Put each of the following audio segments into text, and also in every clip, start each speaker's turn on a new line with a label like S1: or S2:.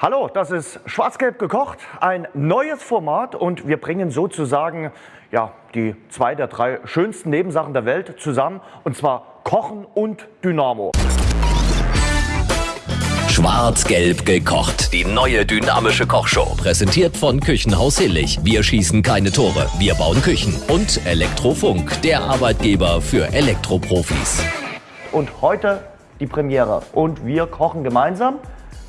S1: Hallo, das ist Schwarz-Gelb gekocht, ein neues Format und wir bringen sozusagen ja, die zwei der drei schönsten Nebensachen der Welt zusammen und zwar Kochen und Dynamo.
S2: Schwarz-Gelb gekocht. Die neue dynamische Kochshow. Präsentiert von Küchenhaus Hillig. Wir schießen keine Tore, wir bauen Küchen. Und Elektrofunk, der Arbeitgeber für Elektroprofis.
S1: Und heute die Premiere und wir kochen gemeinsam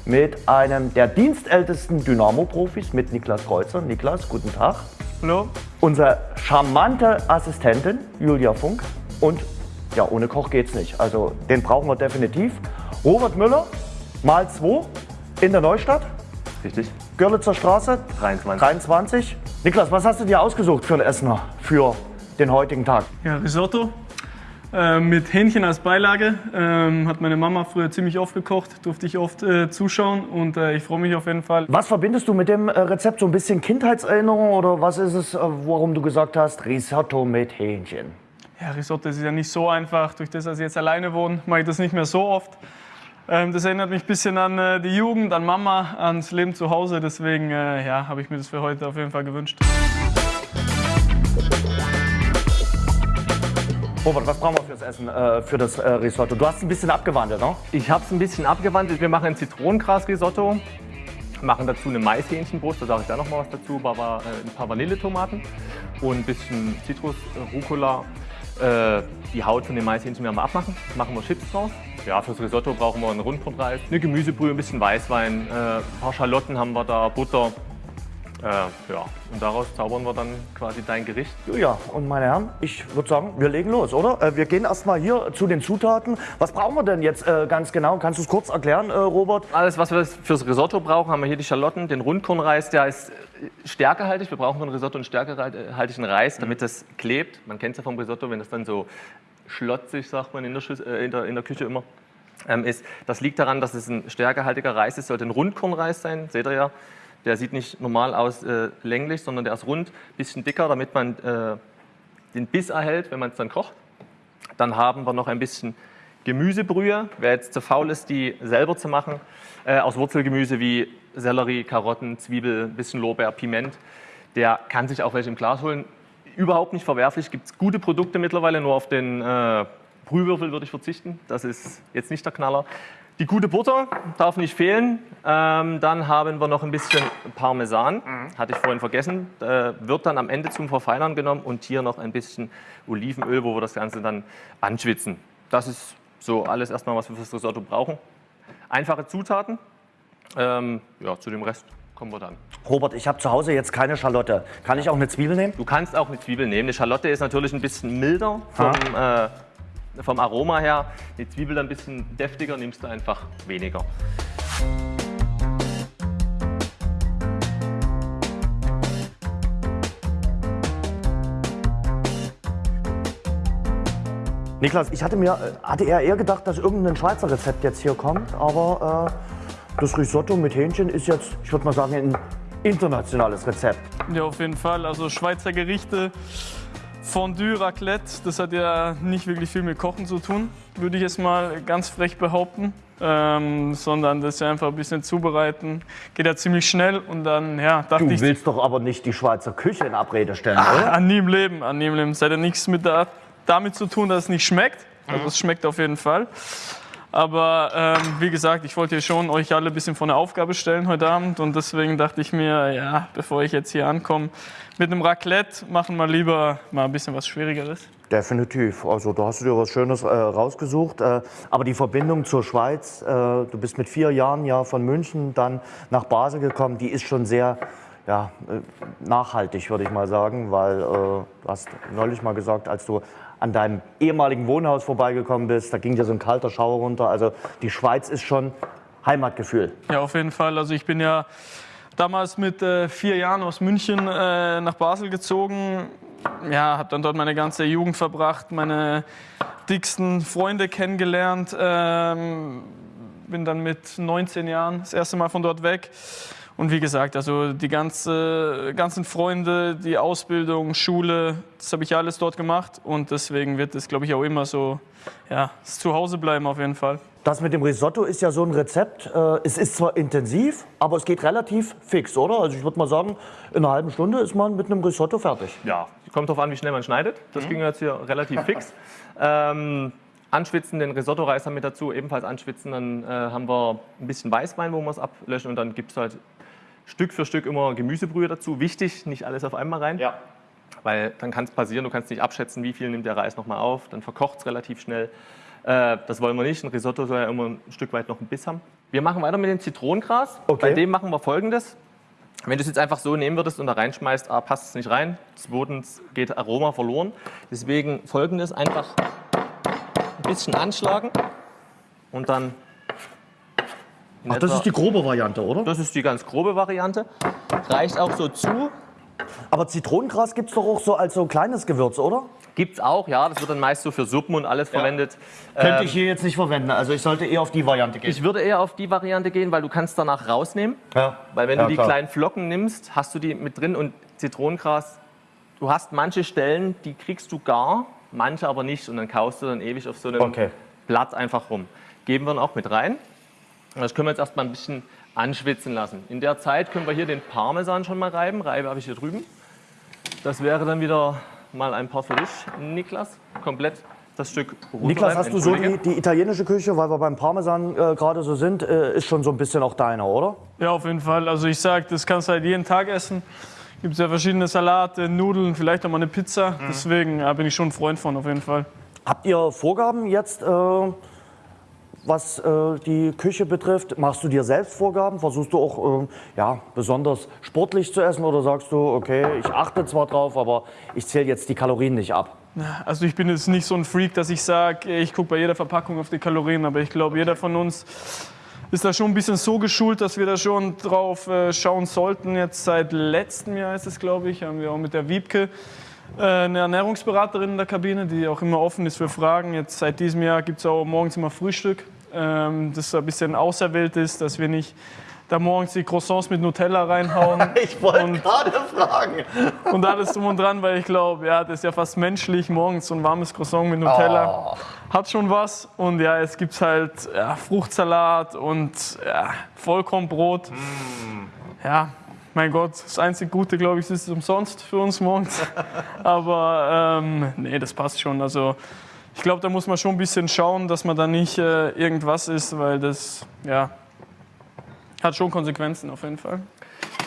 S1: mit einem der dienstältesten Dynamo-Profis, mit Niklas Kreuzer. Niklas, guten Tag.
S3: Hallo.
S1: Unsere charmante Assistentin Julia Funk und ja, ohne Koch geht's nicht. Also den brauchen wir definitiv. Robert Müller, mal 2 in der Neustadt.
S3: Richtig.
S1: Görlitzer Straße
S3: 23.
S1: 23. Niklas, was hast du dir ausgesucht für ein Essener für den heutigen Tag?
S3: Ja, Risotto äh, mit Hähnchen als Beilage. Ähm, hat meine Mama früher ziemlich oft gekocht, durfte ich oft äh, zuschauen und äh, ich freue mich auf jeden Fall.
S1: Was verbindest du mit dem äh, Rezept? So ein bisschen Kindheitserinnerung oder was ist es, äh, warum du gesagt hast, Risotto mit Hähnchen?
S3: Ja, Risotto ist ja nicht so einfach. Durch das, dass ich jetzt alleine wohne, mache ich das nicht mehr so oft. Ähm, das erinnert mich ein bisschen an die Jugend, an Mama, ans Leben zu Hause. Deswegen ja, habe ich mir das für heute auf jeden Fall gewünscht.
S1: Robert, was brauchen wir fürs Essen, äh, für das äh, Risotto? Du hast ein bisschen abgewandelt, ne?
S4: Ich habe es ein bisschen abgewandelt. Wir machen ein Zitronengras-Risotto, machen dazu eine Maishähnchenbrust, da sage ich da noch mal was dazu, aber, äh, ein paar Vanilletomaten und ein bisschen Zitrus, äh, Rucola. Äh, die Haut von den Maishähnchen werden wir abmachen, machen wir Chips draus. Ja, fürs Risotto brauchen wir einen Rundbrotreis, eine Gemüsebrühe, ein bisschen Weißwein, äh, ein paar Schalotten haben wir da, Butter. Äh, ja, und daraus zaubern wir dann quasi dein Gericht.
S1: Ja, und meine Herren, ich würde sagen, wir legen los, oder? Äh, wir gehen erstmal hier zu den Zutaten. Was brauchen wir denn jetzt äh, ganz genau? Kannst du es kurz erklären, äh, Robert?
S4: Alles, was wir fürs Risotto brauchen, haben wir hier die Schalotten, den Rundkornreis, der ist äh, stärkehaltig. Wir brauchen von Risotto einen stärkehaltigen Reis, damit das klebt. Man kennt es ja vom Risotto, wenn das dann so schlotzig, sagt man in der, Schüs äh, in der, in der Küche immer, ähm, ist. Das liegt daran, dass es ein stärkehaltiger Reis ist. Sollte ein Rundkornreis sein, seht ihr ja. Der sieht nicht normal aus äh, länglich, sondern der ist rund, bisschen dicker, damit man äh, den Biss erhält, wenn man es dann kocht. Dann haben wir noch ein bisschen Gemüsebrühe. Wer jetzt zu faul ist, die selber zu machen, äh, aus Wurzelgemüse wie Sellerie, Karotten, Zwiebel, ein bisschen Lorbeer, Piment, der kann sich auch welche im Glas holen. Überhaupt nicht verwerflich, gibt es gute Produkte mittlerweile, nur auf den äh, Brühwürfel würde ich verzichten. Das ist jetzt nicht der Knaller. Die gute Butter darf nicht fehlen. Ähm, dann haben wir noch ein bisschen Parmesan, hatte ich vorhin vergessen. Äh, wird dann am Ende zum Verfeinern genommen und hier noch ein bisschen Olivenöl, wo wir das Ganze dann anschwitzen. Das ist so alles erstmal, was wir fürs Risotto brauchen. Einfache Zutaten. Ähm, ja, zu dem Rest kommen wir dann.
S1: Robert, ich habe zu Hause jetzt keine Schalotte. Kann ich auch eine Zwiebel nehmen?
S4: Du kannst auch eine Zwiebel nehmen. Eine Schalotte ist natürlich ein bisschen milder vom, äh, vom Aroma her. Die Zwiebel ein bisschen deftiger, nimmst du einfach weniger.
S1: Niklas, ich hatte mir hatte eher, eher gedacht, dass irgendein Schweizer Rezept jetzt hier kommt, aber äh, das Risotto mit Hähnchen ist jetzt, ich würde mal sagen, ein internationales Rezept.
S3: Ja, auf jeden Fall. Also Schweizer Gerichte, Fondue, Raclette, das hat ja nicht wirklich viel mit Kochen zu tun, würde ich jetzt mal ganz frech behaupten. Ähm, sondern das einfach ein bisschen zubereiten. Geht ja ziemlich schnell und dann, ja, dachte
S1: Du
S3: ich.
S1: willst doch aber nicht die Schweizer Küche in Abrede stellen,
S3: Ah,
S1: oder?
S3: an nie im Leben, an nie im Leben. Es hat ja nichts mit der, damit zu tun, dass es nicht schmeckt. Also es schmeckt auf jeden Fall. Aber ähm, wie gesagt, ich wollte schon euch alle ein bisschen vor eine Aufgabe stellen heute Abend und deswegen dachte ich mir, ja, bevor ich jetzt hier ankomme, mit einem Raclette machen wir lieber mal ein bisschen was Schwierigeres.
S1: Definitiv. Also da hast du dir was Schönes äh, rausgesucht. Äh, aber die Verbindung zur Schweiz, äh, du bist mit vier Jahren ja von München dann nach Basel gekommen, die ist schon sehr ja, äh, nachhaltig, würde ich mal sagen, weil äh, du hast neulich mal gesagt, als du an deinem ehemaligen Wohnhaus vorbeigekommen bist, da ging dir so ein kalter Schauer runter. Also die Schweiz ist schon Heimatgefühl.
S3: Ja, auf jeden Fall. Also ich bin ja damals mit äh, vier Jahren aus München äh, nach Basel gezogen. Ja, habe dann dort meine ganze Jugend verbracht, meine dicksten Freunde kennengelernt. Ähm, bin dann mit 19 Jahren das erste Mal von dort weg. Und wie gesagt, also die ganze, ganzen Freunde, die Ausbildung, Schule, das habe ich alles dort gemacht. Und deswegen wird es, glaube ich, auch immer so, ja, das Zuhause bleiben auf jeden Fall.
S1: Das mit dem Risotto ist ja so ein Rezept. Äh, es ist zwar intensiv, aber es geht relativ fix, oder? Also ich würde mal sagen, in einer halben Stunde ist man mit einem Risotto fertig.
S4: Ja, kommt darauf an, wie schnell man schneidet. Das ging jetzt hier relativ fix. Ähm, anschwitzen, den Risotto-Reis haben wir dazu, ebenfalls anschwitzen. Dann äh, haben wir ein bisschen Weißwein, wo wir es ablöschen und dann gibt es halt Stück für Stück immer Gemüsebrühe dazu. Wichtig, nicht alles auf einmal rein.
S1: Ja.
S4: Weil dann kann es passieren, du kannst nicht abschätzen, wie viel nimmt der Reis nochmal auf. Dann verkocht es relativ schnell. Äh, das wollen wir nicht. Ein Risotto soll ja immer ein Stück weit noch einen Biss haben. Wir machen weiter mit dem Zitronengras.
S1: Okay.
S4: Bei dem machen wir folgendes. Wenn du es jetzt einfach so nehmen würdest und da reinschmeißt, A, passt es nicht rein. Zweitens geht Aroma verloren. Deswegen folgendes: einfach ein bisschen anschlagen und dann. In
S1: Ach, das ist die grobe Variante, oder?
S4: das ist die ganz grobe Variante. Reicht auch so zu.
S1: Aber Zitronengras gibt es doch auch so als so kleines Gewürz, oder?
S4: Gibt es auch, ja. Das wird dann meist so für Suppen und alles verwendet.
S1: Könnte
S4: Ähm,
S1: ich hier jetzt nicht verwenden. Also ich sollte eher auf die Variante gehen.
S4: Ich würde eher auf die Variante gehen, weil du kannst danach rausnehmen.
S1: ja.
S4: Weil wenn
S1: Ja,
S4: du die
S1: klar.
S4: kleinen Flocken nimmst, hast du die mit drin und Zitronengras, du hast manche Stellen, die kriegst du gar, manche aber nicht und dann kaust du dann ewig auf so einem
S1: Okay.
S4: Blatt einfach rum. Geben wir dann auch mit rein. Und Das können wir jetzt erstmal ein bisschen anschwitzen lassen. In der Zeit können wir hier den Parmesan schon mal reiben. Reibe habe ich hier drüben. Das wäre dann wieder mal ein paar für dich, Niklas. Komplett das Stück.
S1: Niklas, hast du so die, die italienische Küche, weil wir beim Parmesan äh, gerade so sind, äh, ist schon so ein bisschen auch deiner, oder?
S3: Ja, auf jeden Fall. Also ich sag, das kannst du halt jeden Tag essen. Gibt ja verschiedene Salate, Nudeln, vielleicht auch mal eine Pizza. Deswegen ja, bin ich schon ein Freund von, auf jeden Fall.
S1: Habt ihr Vorgaben jetzt, äh, was äh, die Küche betrifft? Machst du dir selbst Vorgaben? Versuchst du auch äh, ja, besonders sportlich zu essen oder sagst du, okay, ich achte zwar drauf, aber ich zähle jetzt die Kalorien nicht ab?
S3: Also ich bin jetzt nicht so ein Freak, dass ich sage, ich gucke bei jeder Verpackung auf die Kalorien, aber ich glaube, jeder von uns ist da schon ein bisschen so geschult, dass wir da schon drauf äh, schauen sollten. Jetzt seit letztem Jahr ist es, glaube ich, haben wir auch mit der Wiebke eine Ernährungsberaterin in der Kabine, die auch immer offen ist für Fragen. Jetzt seit diesem Jahr gibt es auch morgens immer Frühstück, ähm, das ein bisschen auserwählt ist, dass wir nicht da morgens die Croissants mit Nutella reinhauen.
S1: Ich wollte gerade fragen.
S3: und alles drum und dran, weil ich glaube, ja, das ist ja fast menschlich, morgens so ein warmes Croissant mit Nutella. Hat schon was. Und ja, es gibt halt ja, Fruchtsalat und ja, Vollkornbrot. Ja, mein Gott, das einzige Gute, glaube ich, ist es umsonst für uns morgens. Aber ähm, nee, das passt schon. Also ich glaube, da muss man schon ein bisschen schauen, dass man da nicht äh, irgendwas isst, weil das, ja, hat schon Konsequenzen auf jeden Fall.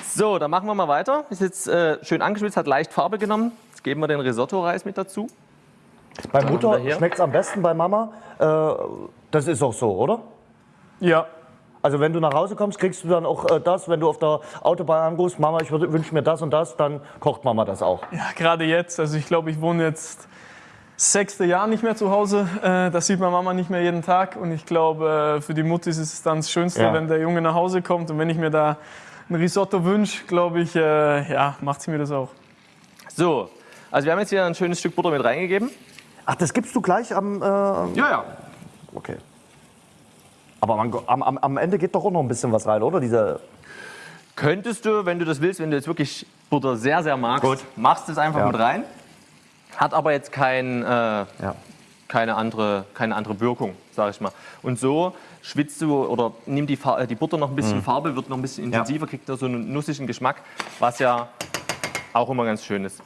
S4: So, dann machen wir mal weiter. Ist jetzt äh, schön angeschwitzt, hat leicht Farbe genommen. Jetzt geben wir den Risotto-Reis mit dazu.
S1: Bei Mutter schmeckt es am besten, bei Mama. Äh, das ist auch so, oder?
S3: Ja,
S1: Also wenn du nach Hause kommst, kriegst du dann auch äh, das, wenn du auf der Autobahn anrufst, Mama, ich wünsche mir das und das, dann kocht Mama das auch.
S3: Ja, gerade jetzt. Also ich glaube, ich wohne jetzt sechste Jahr nicht mehr zu Hause. Äh, das sieht meine Mama nicht mehr jeden Tag. Und ich glaube, äh, für die Mutti ist es dann das Schönste,
S1: Ja.
S3: wenn der Junge nach Hause kommt. Und wenn ich mir da ein Risotto wünsche, glaube ich, äh, ja, macht sie mir das auch.
S4: So, also wir haben jetzt hier ein schönes Stück Butter mit reingegeben.
S1: Ach, das gibst du gleich am. Äh,
S4: Ja, ja.
S1: okay. Aber man, am, am, Ende geht doch auch noch ein bisschen was rein, oder? Diese,
S4: Könntest du, wenn du das willst, wenn du jetzt wirklich Butter sehr, sehr magst,
S1: Gut.
S4: machst es einfach
S1: Ja.
S4: mit rein. Hat aber jetzt kein, äh,
S1: ja.
S4: keine, andere, keine andere Wirkung, sage ich mal. Und so schwitzt du oder nimm die, die Butter noch ein bisschen Farbe, wird noch ein bisschen intensiver, kriegt da so einen nussigen Geschmack, was ja auch immer ganz schön ist.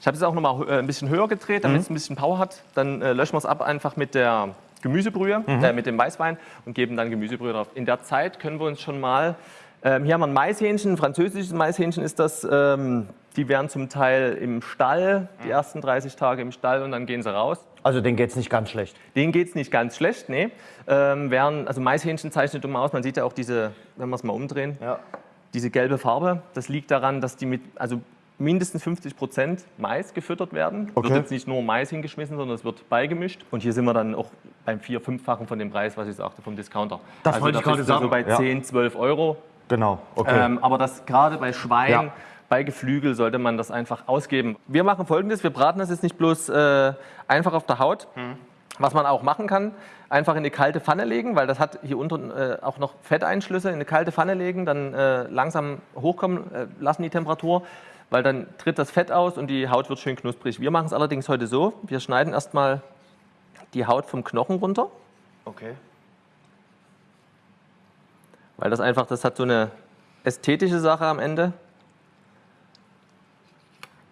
S4: Ich habe es auch noch mal äh, ein bisschen höher gedreht, damit es ein bisschen Power hat. Dann äh, löschen wir es ab einfach mit der Gemüsebrühe, äh, mit dem Weißwein und geben dann Gemüsebrühe drauf. In der Zeit können wir uns schon mal, ähm, hier haben wir ein Maishähnchen, ein französisches Maishähnchen ist das. Ähm, die werden zum Teil im Stall, die ersten 30 Tage im Stall und dann gehen sie raus.
S1: Also denen geht es nicht ganz schlecht.
S4: Denen geht es nicht ganz schlecht, nee. Ähm, während, also Maishähnchen zeichnet dumm aus, man sieht ja auch diese, wenn wir es mal umdrehen,
S1: Ja.
S4: diese gelbe Farbe. Das liegt daran, dass die mit, also mindestens 50 Prozent Mais gefüttert werden.
S1: Okay.
S4: Wird jetzt nicht nur Mais hingeschmissen, sondern es wird beigemischt. Und hier sind wir dann auch beim vier-, fünffachen von dem Preis, was ich sagte, vom Discounter.
S1: Das
S4: also
S1: wollte ich gerade
S4: du
S1: sagen.
S4: So bei
S1: Ja.
S4: 10, 12 Euro.
S1: Genau, okay.
S4: Ähm, aber das gerade bei Schwein,
S1: Ja.
S4: bei Geflügel sollte man das einfach ausgeben. Wir machen folgendes: Wir braten das jetzt nicht bloß äh, einfach auf der Haut. Was man auch machen kann, einfach in eine kalte Pfanne legen, weil das hat hier unten äh, auch noch Fetteinschlüsse. In eine kalte Pfanne legen, dann äh, langsam hochkommen äh, lassen die Temperatur, weil dann tritt das Fett aus und die Haut wird schön knusprig. Wir machen es allerdings heute so: Wir schneiden erstmal die Haut vom Knochen runter.
S1: okay.
S4: Weil das einfach, das hat so eine ästhetische Sache am Ende.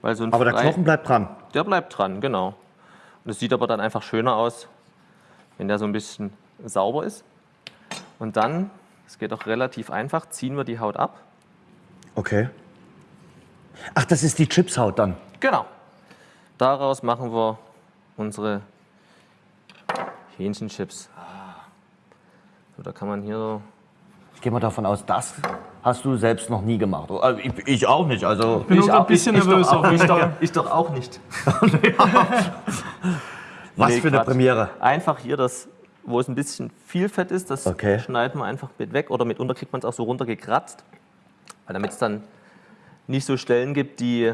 S4: Weil so ein
S1: Aber der
S4: frei-
S1: Knochen bleibt dran.
S4: der bleibt dran, genau. Und es sieht aber dann einfach schöner aus, wenn der so ein bisschen sauber ist. Und dann, es geht auch relativ einfach, ziehen wir die Haut ab.
S1: Okay. Ach, das ist die Chipshaut dann.
S4: Genau. Daraus machen wir unsere Hähnchenchips. So, da kann man hier so.
S1: Ich gehe mal davon aus, das hast du selbst noch nie gemacht. Also ich, ich auch nicht. Also
S3: bin auch so ein bisschen nervös
S4: doch,
S3: auf
S4: auch, ich, doch, ich doch auch nicht.
S1: was
S4: Nee,
S1: für eine
S4: Quatsch.
S1: Premiere.
S4: Einfach hier das, wo es ein bisschen viel Fett ist, das
S1: Okay.
S4: schneiden wir einfach mit weg. Oder mitunter kriegt man es auch so runtergekratzt. Weil damit es dann nicht so Stellen gibt, die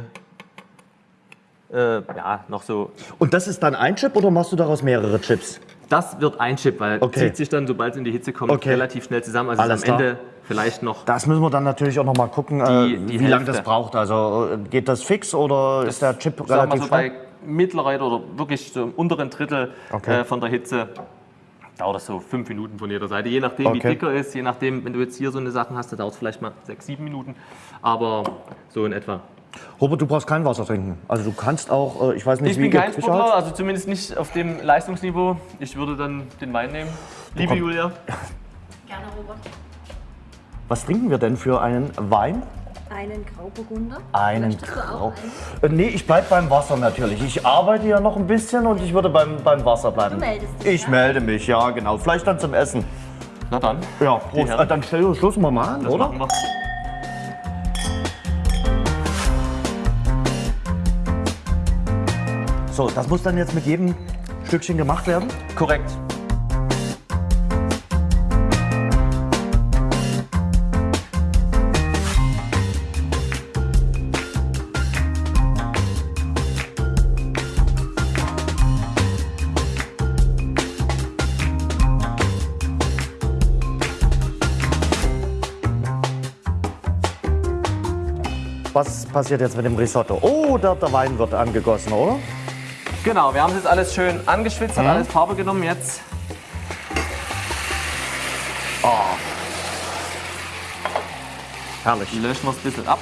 S4: äh, ja, noch so
S1: Und das ist dann ein Chip oder machst du daraus mehrere Chips?
S4: Das wird ein Chip, weil
S1: Okay.
S4: zieht sich dann, sobald es in die Hitze kommt,
S1: Okay.
S4: relativ schnell zusammen. Also
S1: Alles
S4: am
S1: klar.
S4: Ende vielleicht noch.
S1: Das müssen wir dann natürlich auch noch mal gucken,
S4: Die-
S1: äh,
S4: die
S1: wie lange das braucht. Also äh, geht das fix oder ist der Chip relativ
S4: so bei
S1: schnell?
S4: mittlerer oder wirklich so im unteren Drittel
S1: Okay.
S4: äh, von der Hitze dauert das so fünf Minuten von jeder Seite. Je nachdem, wie
S1: Okay.
S4: dicker ist, je nachdem, wenn du jetzt hier so eine Sachen hast, da dauert es vielleicht mal sechs, sieben Minuten. Aber so in etwa.
S1: Robert, du brauchst kein Wasser trinken. Also du kannst auch, äh, ich weiß nicht,
S4: Ich
S1: wie
S4: bin
S1: ihr
S4: kein Sportler,
S1: habt.
S4: also zumindest nicht auf dem Leistungsniveau. Ich würde dann den Wein nehmen. Liebe Julia.
S5: Gerne, Robert.
S1: Was trinken wir denn für einen Wein?
S5: Einen Grauburgunder.
S1: Einen
S5: Möchtest du
S1: Grau.
S5: auch einen?
S1: Äh, nee, ich bleib beim Wasser natürlich. Ich arbeite ja noch ein bisschen und ich würde beim, beim Wasser bleiben.
S5: Du meldest dich,
S1: Ich
S5: ja?
S1: melde mich, ja genau. Vielleicht dann zum Essen.
S4: Na dann,
S1: Ja, Prost. Äh, dann stell Schluss mal mal an,
S4: das
S1: oder? So, das muss dann jetzt mit jedem Stückchen gemacht werden.
S4: Korrekt.
S1: Was passiert jetzt mit dem Risotto? Oh, der, der Wein wird angegossen, oder?
S4: Genau, wir haben es jetzt alles schön angeschwitzt, hat
S1: Mhm.
S4: alles Farbe genommen. Jetzt
S1: Herrlich.
S4: löschen wir es ein bisschen ab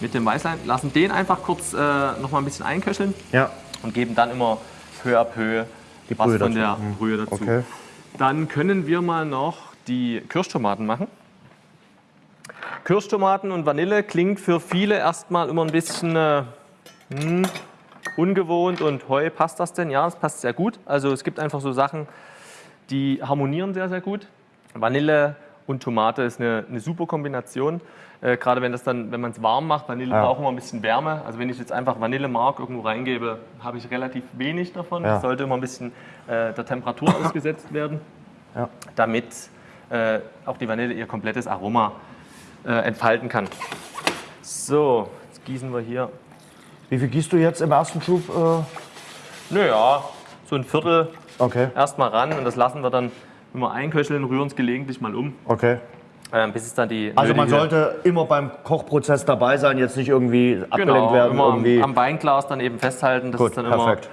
S4: mit dem Weißwein. Lassen den einfach kurz äh, noch mal ein bisschen einköcheln
S1: Ja.
S4: und geben dann immer peu à peu
S1: Die
S4: was
S1: Brühe
S4: von
S1: dazu.
S4: der
S1: Mhm.
S4: Brühe dazu.
S1: Okay.
S4: Dann können wir mal noch die Kirschtomaten machen. Kirschtomaten und Vanille klingt für viele erstmal immer ein bisschen äh, hm, ungewohnt und heu, passt das denn? Ja, es passt sehr gut. Also es gibt einfach so Sachen, die harmonieren sehr, sehr gut. Vanille und Tomate ist eine, eine super Kombination. Äh, Gerade wenn das dann, wenn man es warm macht, Vanille
S1: Ja.
S4: braucht immer ein bisschen Wärme. Also wenn ich jetzt einfach Vanillemark irgendwo reingebe, habe ich relativ wenig davon.
S1: Ja.
S4: Das sollte immer ein bisschen äh, der Temperatur ausgesetzt werden,
S1: Ja.
S4: damit äh, auch die Vanille ihr komplettes Aroma äh, entfalten kann. So, jetzt gießen wir hier,
S1: Wie viel gießt du jetzt im ersten Schub? Äh?
S4: naja, so ein Viertel
S1: Okay,
S4: erstmal ran und das lassen wir dann, wenn wir einköcheln, rühren es gelegentlich mal um,
S1: okay.
S4: äh, bis es dann die
S1: Also man sollte immer beim Kochprozess dabei sein, jetzt nicht irgendwie abgelenkt
S4: genau,
S1: werden.
S4: immer
S1: irgendwie.
S4: am Beinglas dann eben festhalten. Das
S1: Gut,
S4: ist dann immer
S1: perfekt.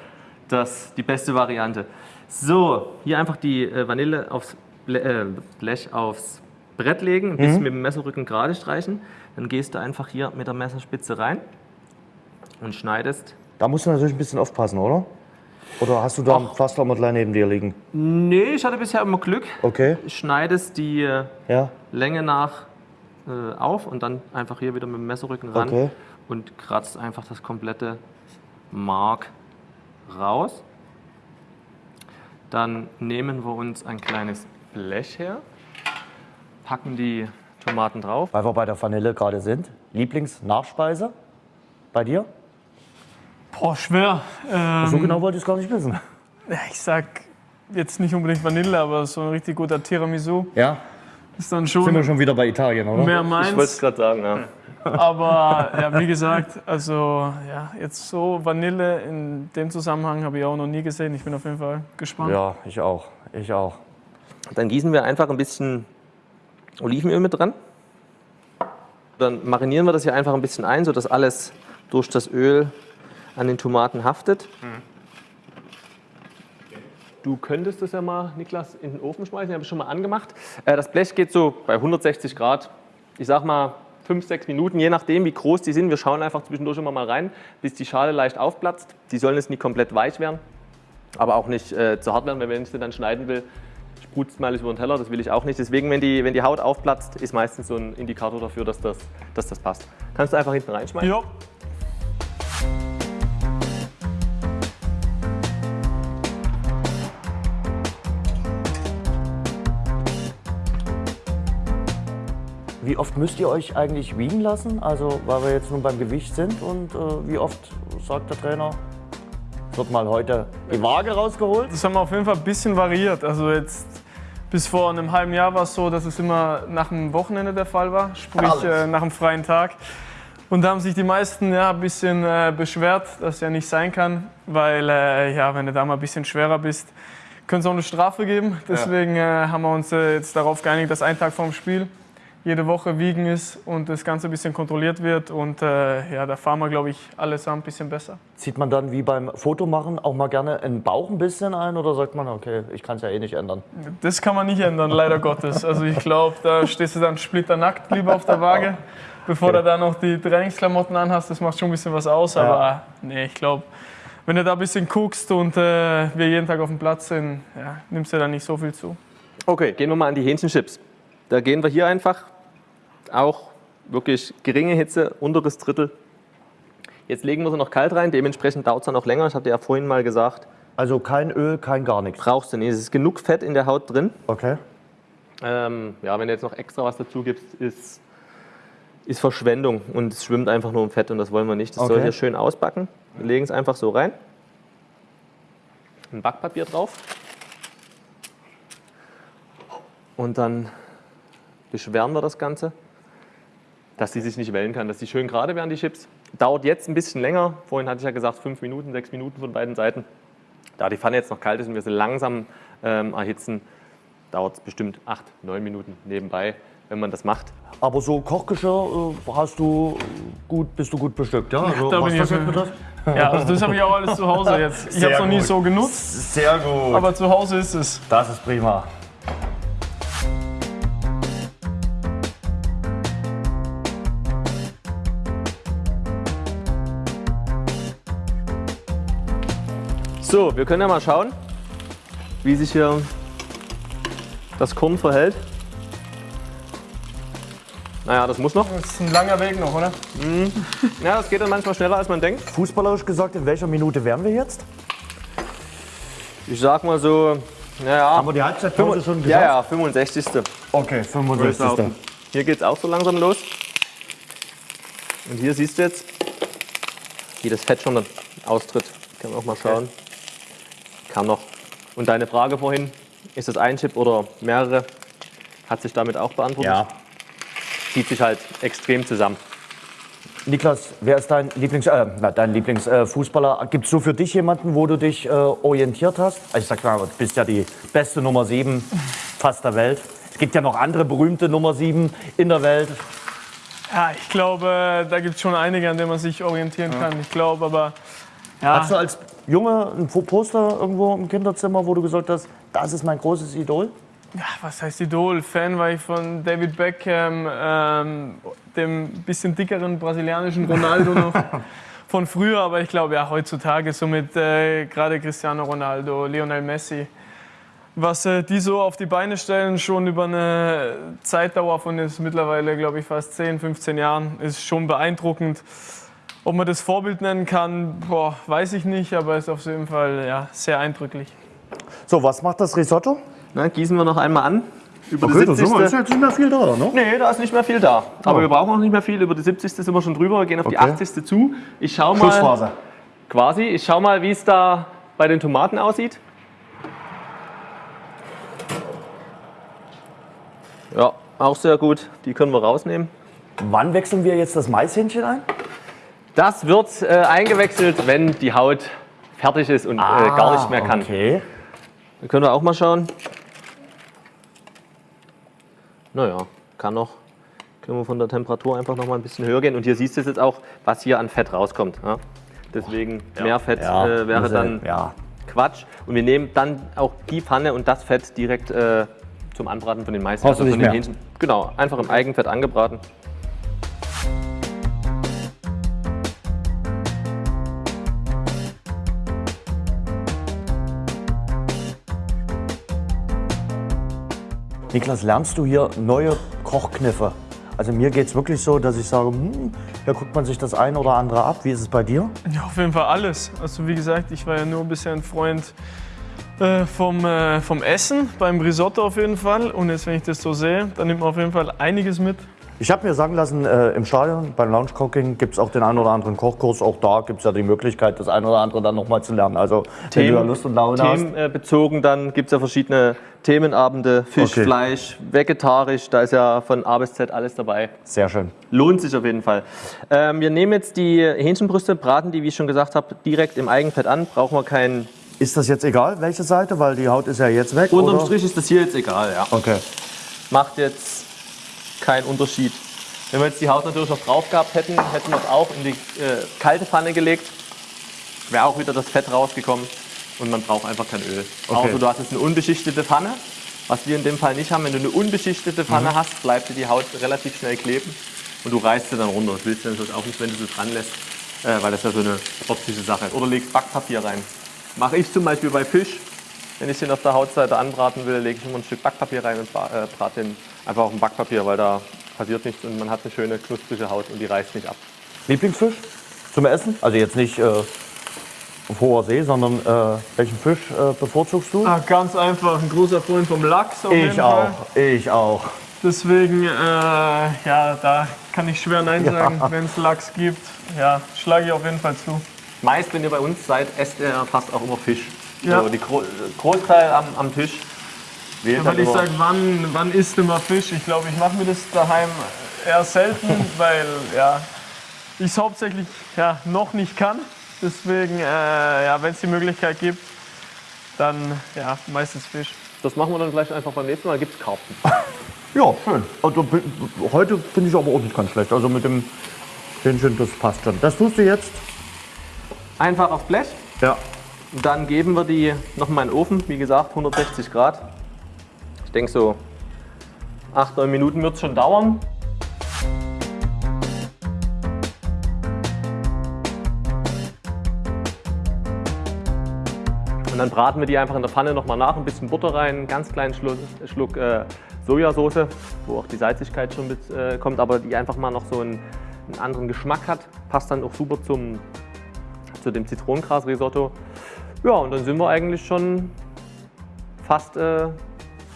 S4: das, die beste Variante. So, hier einfach die äh, Vanille aufs äh, Blech aufs Brett legen, ein
S1: Mhm.
S4: bisschen mit dem Messerrücken gerade streichen. Dann gehst du einfach hier mit der Messerspitze rein und schneidest.
S1: Da musst du natürlich ein bisschen aufpassen, oder? Oder hast du da ein Pflastermodell neben dir liegen?
S4: Nee, ich hatte bisher immer Glück.
S1: Okay,
S4: Schneidest die äh,
S1: ja,
S4: Länge nach äh, auf und dann einfach hier wieder mit dem Messerrücken ran
S1: Okay.
S4: und kratzt einfach das komplette Mark raus. Dann nehmen wir uns ein kleines Blech her, packen die Tomaten drauf.
S1: weil wir bei der Vanille gerade sind. Lieblingsnachspeise bei dir?
S3: Boah, schwer. Ähm,
S1: So genau wollte ich es gar nicht wissen.
S3: ich sag jetzt nicht unbedingt Vanille, aber so ein richtig guter Tiramisu
S1: Ja,
S3: ist dann
S1: sind wir
S3: schon
S1: schon wieder bei Italien, oder?
S3: mehr
S4: Ich wollte es
S3: meins.
S4: gerade sagen, ja.
S3: Aber ja, wie gesagt, also ja, jetzt so Vanille in dem Zusammenhang habe ich auch noch nie gesehen. Ich bin auf jeden Fall gespannt.
S1: Ja, ich auch. Ich auch.
S4: Dann gießen wir einfach ein bisschen Olivenöl mit dran. Dann marinieren wir das hier einfach ein bisschen ein, sodass alles durch das Öl an den Tomaten haftet. du könntest das ja mal, Niklas, in den Ofen schmeißen. Ich habe es schon mal angemacht. Äh, das Blech geht so bei 160 Grad, ich sag mal 5, 6 Minuten, je nachdem, wie groß die sind. Wir schauen einfach zwischendurch immer mal rein, bis die Schale leicht aufplatzt. Die sollen jetzt nicht komplett weich werden, aber auch nicht äh, zu hart werden, wenn ich sie dann schneiden will, sprutzt es mal über den Teller. Das will ich auch nicht. Deswegen, wenn die, wenn die Haut aufplatzt, ist meistens so ein Indikator dafür, dass das, dass das passt. Kannst du einfach hinten reinschmeißen?
S3: Ja.
S1: Wie oft müsst ihr euch eigentlich wiegen lassen? Also, weil wir jetzt nun beim Gewicht sind und äh, wie oft sagt der Trainer, wird mal heute die Waage rausgeholt?
S3: Das haben wir auf jeden Fall ein bisschen variiert. Also jetzt bis vor einem halben Jahr war es so, dass es immer nach dem Wochenende der Fall war, sprich äh, nach einem freien Tag. Und da haben sich die meisten ja, ein bisschen äh, beschwert, dass ja nicht sein kann, weil äh, ja, wenn du da mal ein bisschen schwerer bist, könnte es auch eine Strafe geben. Deswegen äh, haben wir uns äh, jetzt darauf geeinigt, dass ein Tag vorm Spiel jede Woche wiegen ist und das Ganze ein bisschen kontrolliert wird. Und äh, ja, da fahren wir, glaube ich, allesamt ein bisschen besser.
S1: Zieht man dann wie beim Fotomachen auch mal gerne den Bauch ein bisschen ein oder sagt man, okay, ich kann es ja eh nicht ändern?
S3: Das kann man nicht ändern, leider Gottes. Also ich glaube, da stehst du dann splitternackt lieber auf der Waage, bevor du da noch die Trainingsklamotten anhast. Das macht schon ein bisschen was aus, aber nee, ich glaube, wenn du da ein bisschen guckst und äh, wir jeden Tag auf dem Platz sind, ja, nimmst du da nicht so viel zu.
S4: Okay, gehen wir mal an die Hähnchenchips. Da gehen wir hier einfach auch wirklich geringe Hitze, unteres Drittel. Jetzt legen wir sie noch kalt rein, dementsprechend dauert es dann auch länger. Ich hatte ja vorhin mal gesagt,
S1: Also kein Öl, kein gar nichts.
S4: brauchst du nicht. Es ist genug Fett in der Haut drin.
S1: Okay.
S4: Ähm, ja, wenn du jetzt noch extra was dazu gibst, ist, ist Verschwendung und es schwimmt einfach nur im Fett und das wollen wir nicht. Das soll
S1: Okay.
S4: hier schön ausbacken. Wir legen es einfach so rein. Ein Backpapier drauf. Und dann beschweren wir das Ganze, dass die sich nicht wellen kann, dass die schön gerade werden, die Chips. Dauert jetzt ein bisschen länger. Vorhin hatte ich ja gesagt, fünf Minuten, sechs Minuten von beiden Seiten. Da die Pfanne jetzt noch kalt ist und wir sie langsam ähm, erhitzen, dauert es bestimmt acht, neun Minuten nebenbei, wenn man das macht.
S1: Aber so Kochgeschirr äh, hast du gut, bist du gut bestückt, ja? Also,
S3: da
S1: was
S3: bin ich
S1: das betrifft?
S3: Ja, also das habe ich auch alles zu Hause jetzt. Ich habe es noch nie so genutzt,
S1: Sehr gut.
S3: aber zu Hause ist es.
S1: das ist prima.
S4: So, wir können ja mal schauen, wie sich hier das Korn verhält. Naja, das muss noch.
S3: Das ist ein langer Weg noch, oder?
S4: Ja, das geht dann manchmal schneller, als man denkt.
S1: Fußballerisch gesagt, in welcher Minute wären wir jetzt?
S4: Ich sag mal so, naja,
S1: Haben wir die Halbzeitpause schon gesagt?
S4: ja, ja, 65.
S1: Okay, 65.
S4: Hier geht es auch so langsam los. Und hier siehst du jetzt, wie das Fett schon dann austritt. Können wir auch mal schauen. Kann noch. Und deine Frage vorhin, ist das ein Chip oder mehrere, hat sich damit auch beantwortet.
S1: Ja.
S4: Zieht sich halt extrem zusammen.
S1: Niklas, wer ist dein Lieblings, äh, dein Lieblingsfußballer? Äh? Gibt es so für dich jemanden, wo du dich äh, orientiert hast? Also ich sag mal, du bist ja die beste Nummer 7 fast der Welt. Es gibt ja noch andere berühmte Nummer 7 in der Welt.
S3: Ja, ich glaube, da gibt es schon einige, an denen man sich orientieren kann. Ich glaube aber, ja,
S1: Hast du als Junge ein Poster irgendwo im Kinderzimmer, wo du gesagt hast, das ist mein großes Idol?
S3: ja, was heißt Idol? Fan war ich von David Beckham, ähm, dem bisschen dickeren brasilianischen Ronaldo noch von früher. Aber ich glaube, ja, heutzutage so mit äh, gerade Cristiano Ronaldo, Lionel Messi, was äh, die so auf die Beine stellen, schon über eine Zeitdauer von jetzt mittlerweile, glaube ich, fast 10, 15 Jahren, ist schon beeindruckend. Ob man das Vorbild nennen kann, boah, weiß ich nicht, aber ist auf jeden Fall ja, sehr eindrücklich.
S1: So, was macht das Risotto?
S4: Na, gießen wir noch einmal an. Über
S1: Okay,
S4: die
S1: da sind wir,
S4: 70.
S1: ist jetzt nicht mehr viel da, ne?
S4: Nee, da ist nicht mehr viel da. Aber wir brauchen auch nicht mehr viel. Über die 70. sind wir schon drüber. Wir gehen auf die
S1: Okay.
S4: 80. zu. Ich schau mal.
S1: Schlussphase.
S4: Quasi. Ich schau mal, wie es da bei den Tomaten aussieht. Ja, auch sehr gut. Die können wir rausnehmen.
S1: Wann wechseln wir jetzt das Maishähnchen ein?
S4: Das wird äh, eingewechselt, wenn die Haut fertig ist und äh, gar nicht mehr kann.
S1: Ah, Okay.
S4: Da können wir auch mal schauen. Naja, kann noch. Können wir von der Temperatur einfach noch mal ein bisschen höher gehen. Und hier siehst du jetzt auch, was hier an Fett rauskommt. Ja? Deswegen mehr Fett äh, wäre
S1: also,
S4: dann
S1: Ja.
S4: Quatsch. Und wir nehmen dann auch die Pfanne und das Fett direkt äh, zum Anbraten von den.
S1: Brauchst du
S4: von den
S1: mehr?
S4: Hähnchen. Genau, einfach im Eigenfett angebraten.
S1: Niklas, lernst du hier neue Kochkniffe? Also mir geht es wirklich so, dass ich sage, hm, da guckt man sich das eine oder andere ab. Wie ist es bei dir?
S3: Ja, auf jeden Fall alles. Also wie gesagt, ich war ja nur bisher ein Freund äh, vom, äh, vom Essen, beim Risotto auf jeden Fall. Und jetzt, wenn ich das so sehe, dann nimmt man auf jeden Fall einiges mit.
S1: Ich habe mir sagen lassen, äh, im Stadion beim Lounge Cooking gibt es auch den einen oder anderen Kochkurs. Auch da gibt es ja die Möglichkeit, das eine oder andere dann nochmal zu lernen. Also wenn du da Lust und Laune hast.
S4: Themenbezogen, dann gibt es ja verschiedene Themenabende. Fisch,
S1: Okay.
S4: Fleisch, vegetarisch, da ist ja von A bis Z alles dabei.
S1: Sehr schön.
S4: Lohnt sich auf jeden Fall. Ähm, wir nehmen jetzt die Hähnchenbrüste, braten die, wie ich schon gesagt habe, direkt im Eigenfett an. Brauchen wir keinen.
S1: Ist das jetzt egal, welche Seite? Weil die Haut ist ja jetzt weg.
S4: Unterm
S1: oder?
S4: Strich ist das hier jetzt egal, ja.
S1: Okay.
S4: Macht jetzt keinen Unterschied. Wenn wir jetzt die Haut natürlich noch drauf gehabt hätten, hätten wir es auch in die äh, kalte Pfanne gelegt. Wäre auch wieder das Fett rausgekommen und man braucht einfach kein Öl.
S1: Okay.
S4: Außer du hast jetzt eine unbeschichtete Pfanne, was wir in dem Fall nicht haben. Wenn du eine unbeschichtete Pfanne hast, bleibt dir die Haut relativ schnell kleben und du reißt sie dann runter. Das willst du natürlich auch nicht, wenn du sie dran lässt, äh, weil das ja so eine optische Sache ist. Oder legst Backpapier rein. Mache ich zum Beispiel bei Fisch. Wenn ich den auf der Hautseite anbraten will, lege ich immer ein Stück Backpapier rein und äh, brate den einfach auf dem Backpapier, weil da passiert nichts und man hat eine schöne knusprige Haut und die reißt nicht ab.
S1: Lieblingsfisch zum Essen? Also jetzt nicht äh, auf hoher See, sondern äh, welchen Fisch äh, bevorzugst du?
S3: Ah, ganz einfach, ein großer Freund vom Lachs auf jeden
S1: ich
S3: Fall.
S1: auch. Ich auch.
S3: Deswegen, äh, ja, da kann ich schwer Nein sagen, wenn es Lachs gibt. Ja, schlage ich auf jeden Fall zu.
S4: Meist, wenn ihr bei uns seid, esst ihr fast auch immer Fisch.
S3: Ja.
S4: So, die Gro Großteil am, am Tisch wählt halt
S3: ich
S4: immer-
S3: sage, wann, wann isst du mal Fisch? Ich glaube, ich mache mir das daheim eher selten, weil ja, ich es hauptsächlich ja, noch nicht kann. Deswegen, äh, ja, wenn es die Möglichkeit gibt, dann ja, meistens Fisch.
S4: Das machen wir dann vielleicht einfach beim nächsten Mal. Da gibt es Karpfen.
S1: Ja, schön. Also, heute finde ich aber auch nicht ganz schlecht. Also mit dem Hähnchen, das passt schon. Das tust du jetzt?
S4: Einfach aufs Blech.
S1: Ja.
S4: Dann geben wir die nochmal in den Ofen. Wie gesagt, 160 Grad. Ich denke so 8, 9 Minuten wird es schon dauern. Und dann braten wir die einfach in der Pfanne nochmal nach, ein bisschen Butter rein, einen ganz kleinen Schluck, Schluck äh, Sojasauce, wo auch die Salzigkeit schon mit äh, kommt, aber die einfach mal noch so einen, einen anderen Geschmack hat. Passt dann auch super zum, zu dem Zitronengras-Risotto. Ja, und dann sind wir eigentlich schon fast äh,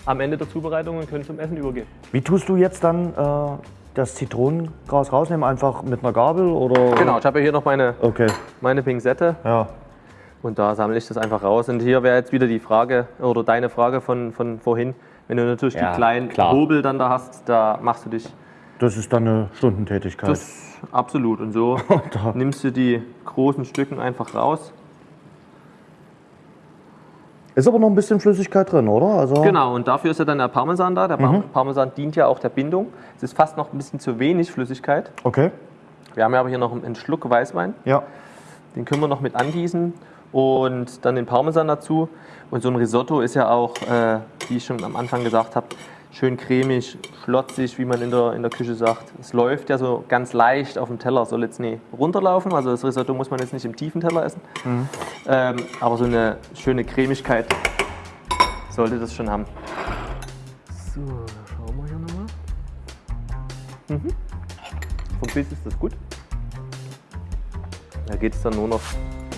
S4: am Ende der Zubereitung und können zum Essen übergehen.
S1: Wie tust du jetzt dann äh, das Zitronengras rausnehmen? Einfach mit einer Gabel oder?
S4: Genau, ich habe ja hier noch meine,
S1: Okay.
S4: meine Pinzette
S1: Ja.
S4: und da sammle ich das einfach raus. Und hier wäre jetzt wieder die Frage oder deine Frage von, von vorhin. Wenn du natürlich
S1: Ja,
S4: die kleinen
S1: klar.
S4: Hobel dann da hast, da machst du dich
S1: Das ist dann eine Stundentätigkeit.
S4: Das absolut. Und so nimmst du die großen Stücken einfach raus.
S1: Ist aber noch ein bisschen Flüssigkeit drin, oder? Also
S4: Genau, und dafür ist ja dann der Parmesan da. Der Par- Parmesan dient ja auch der Bindung. Es ist fast noch ein bisschen zu wenig Flüssigkeit.
S1: Okay.
S4: Wir haben ja aber hier noch einen Schluck Weißwein.
S1: Ja.
S4: Den können wir noch mit angießen und dann den Parmesan dazu. Und so ein Risotto ist ja auch, äh, wie ich schon am Anfang gesagt habe, schön cremig, schlotzig, wie man in der, in der Küche sagt. Es läuft ja so ganz leicht auf dem Teller, soll jetzt nie runterlaufen. Also das Risotto muss man jetzt nicht im tiefen Teller essen. Ähm, aber so eine schöne Cremigkeit sollte das schon haben. So, schauen wir hier nochmal. Mhm. Vom Biss ist das gut. Da geht es dann nur noch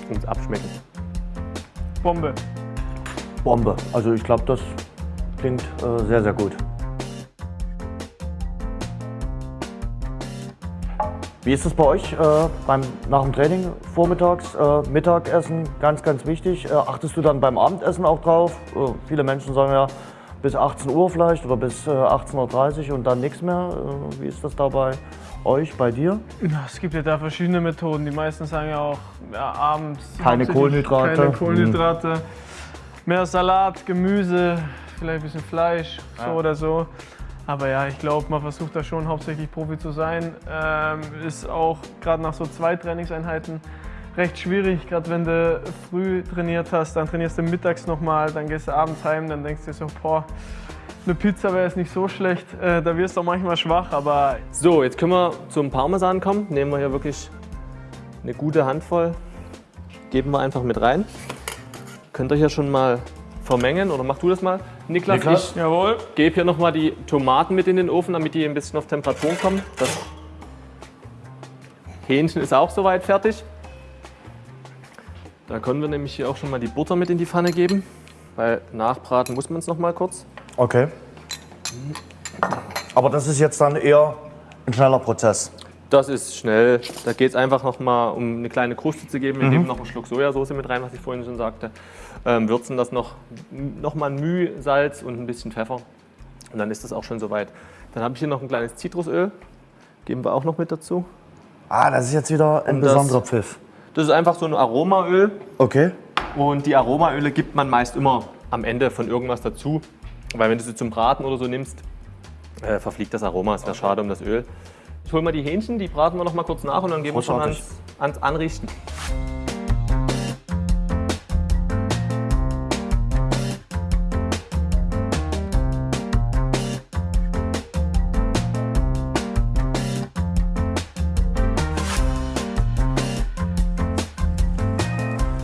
S4: ums Abschmecken.
S3: Bombe.
S1: Bombe. Also ich glaube, das klingt äh, sehr, sehr gut. Wie ist es bei euch äh, beim, nach dem Training vormittags? Äh, Mittagessen, ganz, ganz wichtig. Äh, achtest du dann beim Abendessen auch drauf? Äh, viele Menschen sagen ja bis 18 Uhr vielleicht oder bis äh, 18.30 Uhr und dann nichts mehr. Äh, wie ist das da bei euch, bei dir?
S3: Ja, es gibt ja da verschiedene Methoden. Die meisten sagen ja auch ja, abends.
S1: Keine Kohlenhydrate.
S3: Keine Kohlenhydrate. Mehr Salat, Gemüse, vielleicht ein bisschen Fleisch, so oder so. Aber ja, ich glaube, man versucht da schon hauptsächlich Profi zu sein. Ähm, ist auch gerade nach so zwei Trainingseinheiten recht schwierig, gerade wenn du früh trainiert hast, dann trainierst du mittags nochmal, dann gehst du abends heim, dann denkst du dir so, boah, eine Pizza wäre jetzt nicht so schlecht. Äh, da wirst du auch manchmal schwach, aber
S4: So, jetzt können wir zum Parmesan kommen. Nehmen wir hier wirklich eine gute Handvoll. Geben wir einfach mit rein. Könnt ihr hier schon mal vermengen oder mach du das mal? Niklas,
S1: Niklas?
S4: ich
S3: jawohl.
S4: gebe hier nochmal die Tomaten mit in den Ofen, damit die ein bisschen auf Temperatur kommen. Das Hähnchen ist auch soweit fertig. Da können wir nämlich hier auch schon mal die Butter mit in die Pfanne geben, weil nachbraten muss man es noch mal kurz.
S1: Okay. Aber das ist jetzt dann eher ein schneller Prozess.
S4: Das ist schnell. Da geht es einfach noch mal um eine kleine Kruste zu geben. Wir geben noch einen Schluck Sojasauce mit rein, was ich vorhin schon sagte. Ähm, würzen das noch, noch mal ein Müh Salz und ein bisschen Pfeffer. Und dann ist das auch schon soweit. Dann habe ich hier noch ein kleines Zitrusöl. Geben wir auch noch mit dazu.
S1: Ah, das ist jetzt wieder ein
S4: Und das-
S1: besonderer Pfiff.
S4: Das ist einfach so ein Aromaöl.
S1: Okay.
S4: Und die Aromaöle gibt man meist immer am Ende von irgendwas dazu. Weil wenn du sie zum Braten oder so nimmst, äh, verfliegt das Aroma. Es wäre schade um das Öl. Ich hole mal die Hähnchen, die braten wir noch mal kurz nach und dann gehen wir schon ans, ans Anrichten.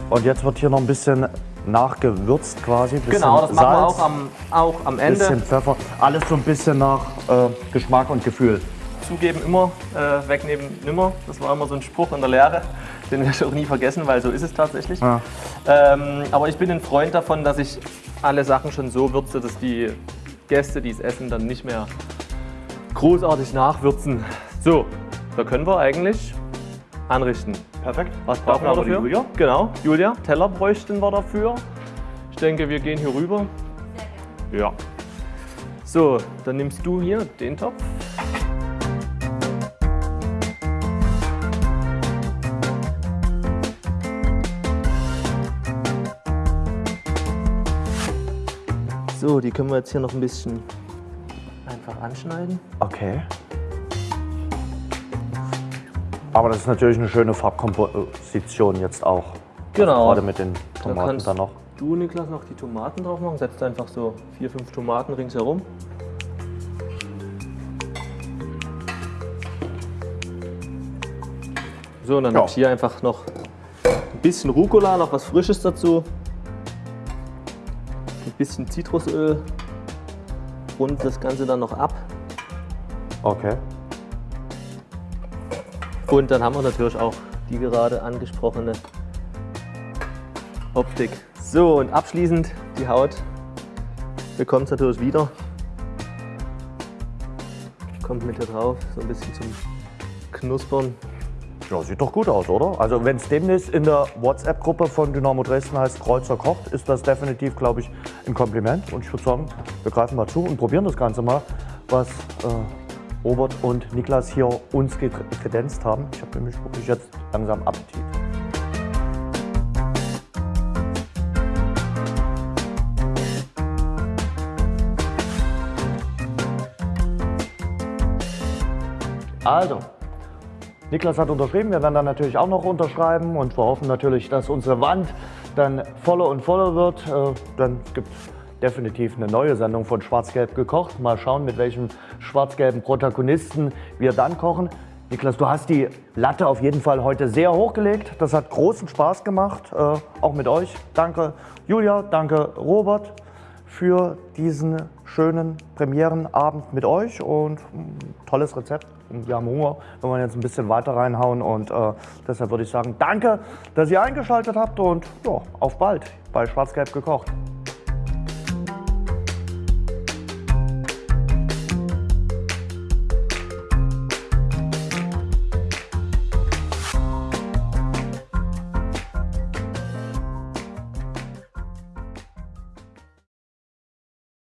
S1: Und jetzt wird hier noch ein bisschen nachgewürzt quasi. Bisschen
S4: Genau, das machen wir
S1: Salz,
S4: auch am, auch am Ende.
S1: bisschen Pfeffer. Alles so ein bisschen nach äh, Geschmack und Gefühl.
S4: Zugeben immer, äh, wegnehmen nimmer. Das war immer so ein Spruch in der Lehre. Den werde ich auch nie vergessen, weil so ist es tatsächlich.
S1: Ja.
S4: Ähm, aber ich bin ein Freund davon, dass ich alle Sachen schon so würze, dass die Gäste, die es essen, dann nicht mehr großartig nachwürzen. So, da können wir eigentlich anrichten.
S1: Perfekt.
S4: Was brauchen wir dafür?
S1: Julia?
S4: Genau, Julia, Teller bräuchten wir dafür. Ich denke, wir gehen hier rüber. Ja. So, dann nimmst du hier den Topf. So, die können wir jetzt hier noch ein bisschen einfach anschneiden.
S1: Okay. Aber das ist natürlich eine schöne Farbkomposition jetzt auch.
S4: Genau.
S1: Gerade mit den
S4: Da
S1: Tomaten
S4: kannst
S1: dann noch.
S4: du, Niklas, noch die Tomaten drauf machen. Setzt einfach so vier, fünf Tomaten ringsherum. So, und dann
S1: Ja.
S4: habe ich hier einfach noch ein bisschen Rucola, noch was Frisches dazu. Bisschen Zitrusöl. Rund das Ganze dann noch ab.
S1: Okay.
S4: Und dann haben wir natürlich auch die gerade angesprochene Optik. So, und abschließend die Haut bekommt es natürlich wieder. Kommt mit hier drauf, so ein bisschen zum Knuspern.
S1: Ja, sieht doch gut aus, oder? Also wenn es demnächst in der WhatsApp-Gruppe von Dynamo Dresden heißt Kreuzer kocht, ist das definitiv, glaube ich, ein Kompliment. Und ich würde sagen, wir greifen mal zu und probieren das Ganze mal, was äh, Robert und Niklas hier uns kredenzt haben. Ich habe nämlich wirklich jetzt langsam Appetit. Also, Niklas hat unterschrieben, wir werden dann natürlich auch noch unterschreiben und wir hoffen natürlich, dass unsere Wand dann voller und voller wird. Äh, Dann gibt es definitiv eine neue Sendung von Schwarz-Gelb gekocht. Mal schauen, mit welchem schwarz-gelben Protagonisten wir dann kochen. Niklas, du hast die Latte auf jeden Fall heute sehr hochgelegt. Das hat großen Spaß gemacht, äh, auch mit euch. Danke Julia, danke Robert für diesen schönen Premierenabend mit euch und ein tolles Rezept. Wir haben Hunger, wenn wir jetzt ein bisschen weiter reinhauen und äh, deshalb würde ich sagen, danke, dass ihr eingeschaltet habt und ja, auf bald bei Schwarz-Gelb gekocht.